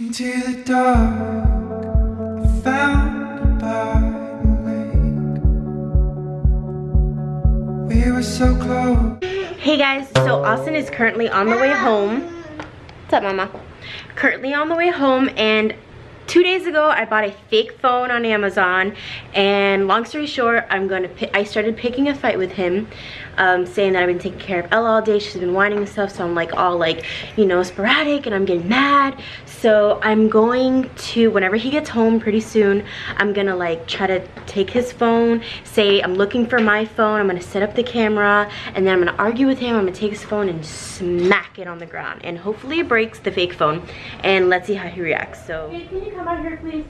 Into the dark. We were so close. Hey guys, so Austin is currently on the way home. What's up, mama? Currently on the way home and two days ago I bought a fake phone on Amazon and long story short I'm gonna I started picking a fight with him um, saying that I've been taking care of Ella all day she's been whining and stuff so I'm like all like you know sporadic and I'm getting mad. So I'm going to whenever he gets home pretty soon I'm gonna like try to take his phone say I'm looking for my phone I'm gonna set up the camera and then I'm gonna argue with him I'm gonna take his phone and smack it on the ground and hopefully it breaks the fake phone and let's see how he reacts so come out here please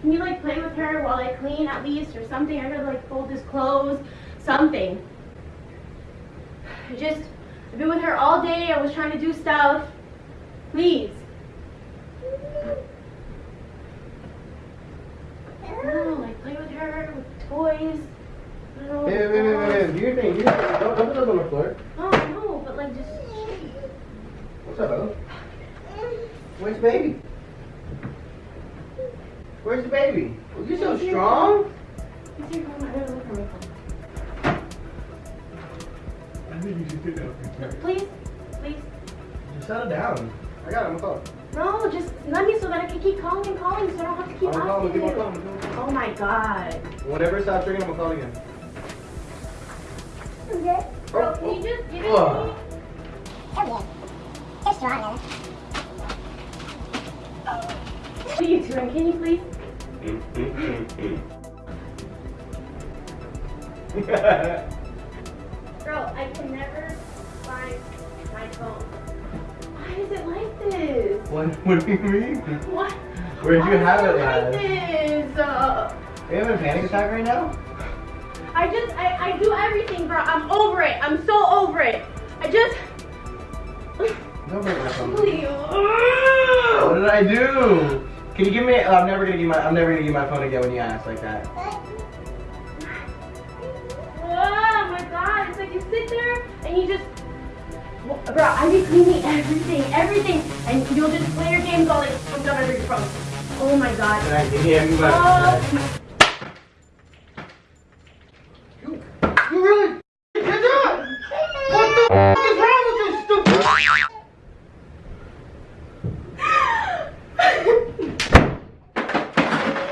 can you like play with her while I clean at least or something I gotta like fold his clothes something just, I've been with her all day. I was trying to do stuff. Please. No, like play with her, with toys. Hey, wait, wait, wait, wait, do your thing, do your thing. Don't, don't put those on the floor. No, no, but like just... What's up, Ella? Where's baby? Where's the baby? Oh, you're so strong. Please, please. Just settle down. I got him. Call. No, just let me so that I can keep calling and calling so I don't have to keep I'm asking calling, you. call, Oh my god. Whatever stops ringing, I'm gonna call again. Okay. Oh, Bro, can you oh. just give it to Oh. me? Okay. You're strong, What are you doing? Can you please? Bro, I can never find my phone. Why is it like this? what, what do you mean? What? Where'd you Why have it like at? this? Uh, Are you having a panic attack right now? I just, I, I do everything, bro. I'm over it. I'm so over it. I just, Don't break my phone. please. What did I do? Can you give me? I'm never gonna give my. I'm never gonna give my phone again when you ask like that. Oh my god, it's like you sit there and you just Bro, I be cleaning everything, everything, and you'll just play your games all like fucked up every phone. Oh my god. Can I give oh my? Oh, You, you really did that? What the f is wrong with you, stupid?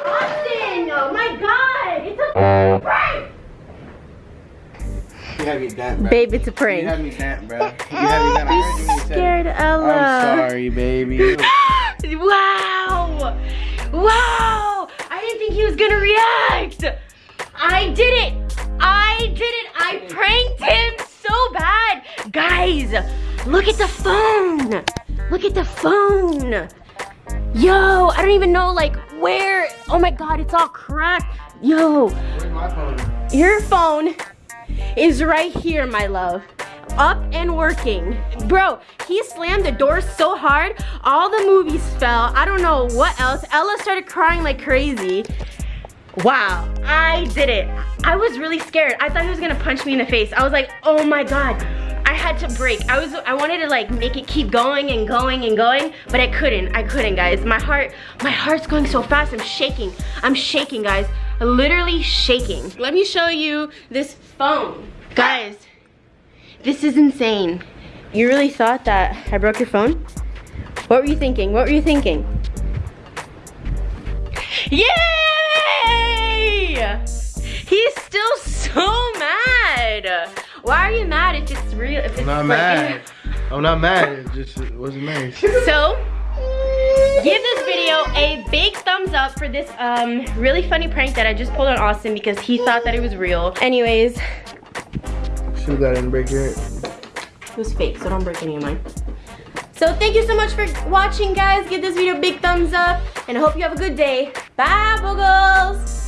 Austin! Oh my god! It's a prank! You had me damp, bro. Babe, it's prank. You had me damp, bro. You had me. I heard when you. Scared Ella. I'm sorry, baby. wow! Wow! I didn't think he was gonna react! I did it! I did it! I pranked him so bad! Guys, look at the phone! Look at the phone! Yo, I don't even know like where. Oh my god, it's all cracked. Yo, Where's my phone? your phone is right here, my love. Up and working. Bro, he slammed the door so hard, all the movies fell. I don't know what else. Ella started crying like crazy. Wow, I did it. I was really scared. I thought he was gonna punch me in the face. I was like, oh my God. I had to break. I was I wanted to like make it keep going and going and going, but I couldn't. I couldn't, guys. My heart, my heart's going so fast. I'm shaking. I'm shaking, guys. Literally shaking. Let me show you this phone. Guys, this is insane. You really thought that I broke your phone? What were you thinking? What were you thinking? Yay! He's still so mad. Why are you mad if it's real? If it's I'm not like- mad. I'm not mad. It just it wasn't nice. So, give this video a big thumbs up for this um really funny prank that I just pulled on Austin because he thought that it was real. Anyways, Shoot that and break your. It was fake, so don't break any of mine. So thank you so much for watching, guys. Give this video a big thumbs up, and I hope you have a good day. Bye, Boogles!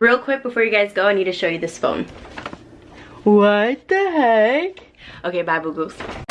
Real quick, before you guys go, I need to show you this phone. What the heck? Okay, bye, Boogles.